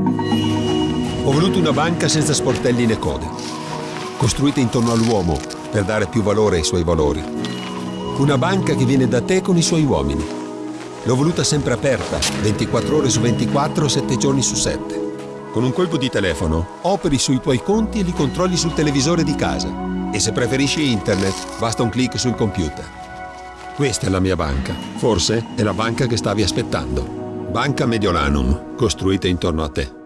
Ho voluto una banca senza sportelli né code, costruita intorno all'uomo per dare più valore ai suoi valori. Una banca che viene da te con i suoi uomini. L'ho voluta sempre aperta, 24 ore su 24, 7 giorni su 7. Con un colpo di telefono operi sui tuoi conti e li controlli sul televisore di casa. E se preferisci internet, basta un clic sul computer. Questa è la mia banca. Forse è la banca che stavi aspettando. Banca Mediolanum, costruita intorno a te.